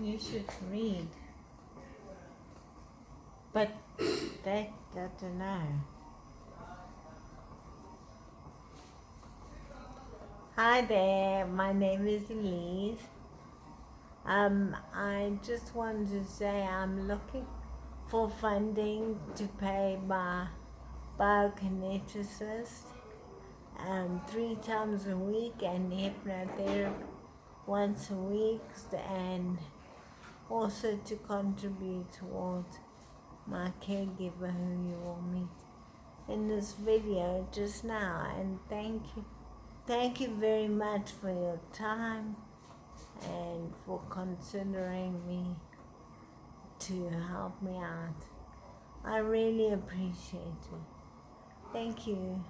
You should read. But I don't know. Hi there, my name is Elise. Um, I just wanted to say I'm looking for funding to pay my biokineticist um, three times a week and hypnotherapy once a week and also to contribute towards my caregiver who you will meet in this video just now. And thank you thank you very much for your time and for considering me to help me out. I really appreciate it. Thank you